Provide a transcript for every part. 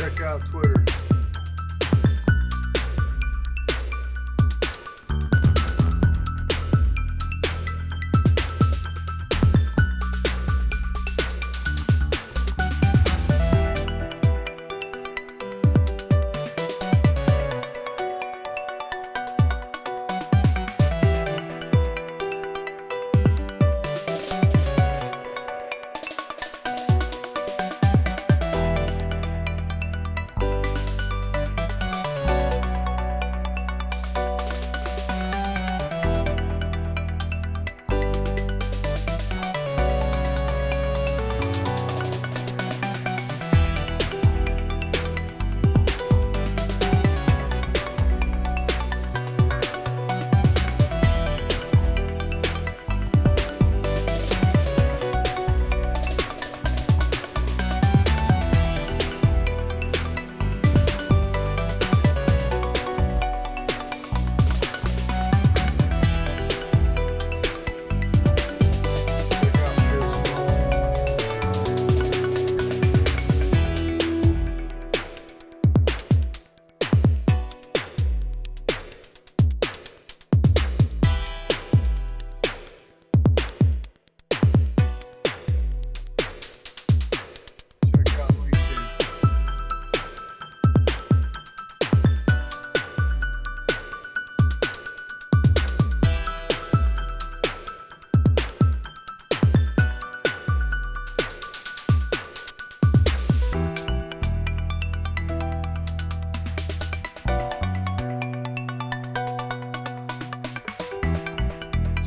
Check out Twitter.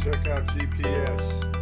Check out GPS.